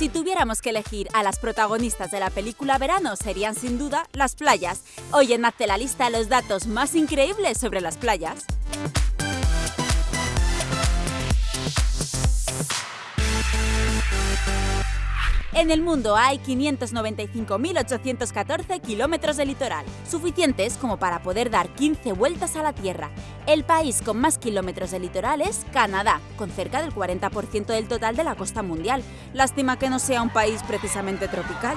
Si tuviéramos que elegir a las protagonistas de la película Verano, serían sin duda las playas. Hoy en Hazte la lista los datos más increíbles sobre las playas. En el mundo hay 595.814 kilómetros de litoral, suficientes como para poder dar 15 vueltas a la Tierra. El país con más kilómetros de litoral es Canadá, con cerca del 40% del total de la costa mundial. Lástima que no sea un país precisamente tropical.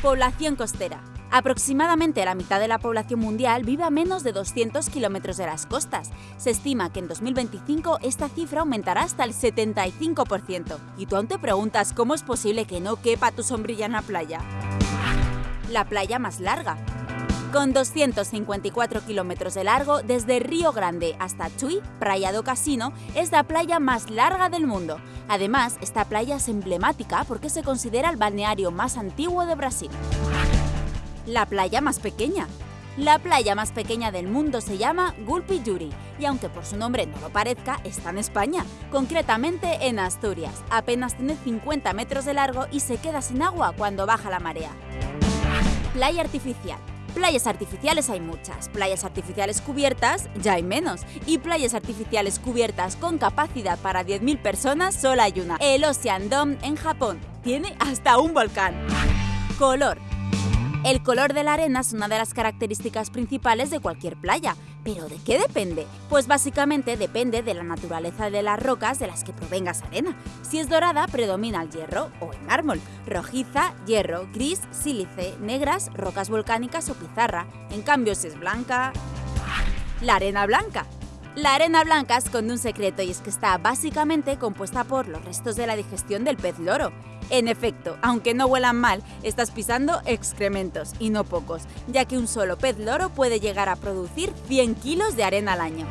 Población costera. Aproximadamente la mitad de la población mundial vive a menos de 200 kilómetros de las costas. Se estima que en 2025 esta cifra aumentará hasta el 75%. Y tú aún te preguntas cómo es posible que no quepa tu sombrilla en la playa. La playa más larga. Con 254 kilómetros de largo, desde Río Grande hasta Tui, Playa do Casino, es la playa más larga del mundo. Además, esta playa es emblemática porque se considera el balneario más antiguo de Brasil la playa más pequeña. La playa más pequeña del mundo se llama Gulpi Yuri y aunque por su nombre no lo parezca, está en España, concretamente en Asturias. Apenas tiene 50 metros de largo y se queda sin agua cuando baja la marea. Playa artificial. Playas artificiales hay muchas, playas artificiales cubiertas ya hay menos y playas artificiales cubiertas con capacidad para 10.000 personas solo hay una, el Ocean Dome en Japón. Tiene hasta un volcán. Color. El color de la arena es una de las características principales de cualquier playa. ¿Pero de qué depende? Pues básicamente depende de la naturaleza de las rocas de las que provenga esa arena. Si es dorada, predomina el hierro o el mármol. Rojiza, hierro, gris, sílice, negras, rocas volcánicas o pizarra. En cambio, si es blanca... La arena blanca. La arena blanca esconde un secreto y es que está básicamente compuesta por los restos de la digestión del pez loro. En efecto, aunque no huelan mal, estás pisando excrementos, y no pocos, ya que un solo pez loro puede llegar a producir 100 kilos de arena al año.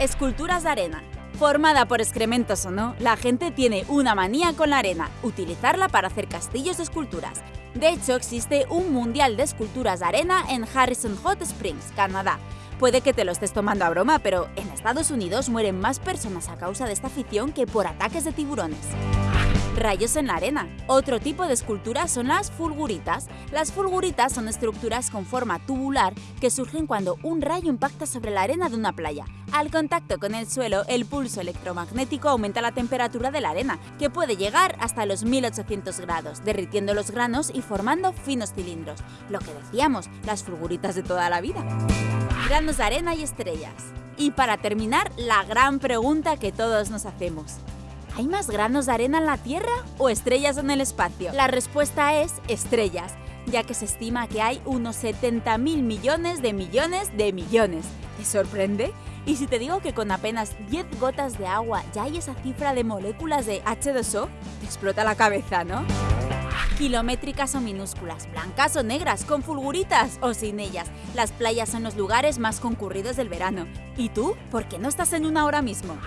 Esculturas de arena. Formada por excrementos o no, la gente tiene una manía con la arena, utilizarla para hacer castillos de esculturas. De hecho, existe un mundial de esculturas de arena en Harrison Hot Springs, Canadá. Puede que te lo estés tomando a broma, pero en Estados Unidos mueren más personas a causa de esta afición que por ataques de tiburones. Rayos en la arena. Otro tipo de esculturas son las fulguritas. Las fulguritas son estructuras con forma tubular que surgen cuando un rayo impacta sobre la arena de una playa. Al contacto con el suelo, el pulso electromagnético aumenta la temperatura de la arena, que puede llegar hasta los 1800 grados, derritiendo los granos y formando finos cilindros. Lo que decíamos, las fulguritas de toda la vida. Granos de arena y estrellas. Y para terminar, la gran pregunta que todos nos hacemos. ¿Hay más granos de arena en la Tierra o estrellas en el espacio? La respuesta es estrellas, ya que se estima que hay unos 70 mil millones de millones de millones. ¿Te sorprende? Y si te digo que con apenas 10 gotas de agua ya hay esa cifra de moléculas de H2O, te explota la cabeza, ¿no? Kilométricas o minúsculas, blancas o negras, con fulguritas o sin ellas. Las playas son los lugares más concurridos del verano. ¿Y tú? ¿Por qué no estás en una ahora mismo?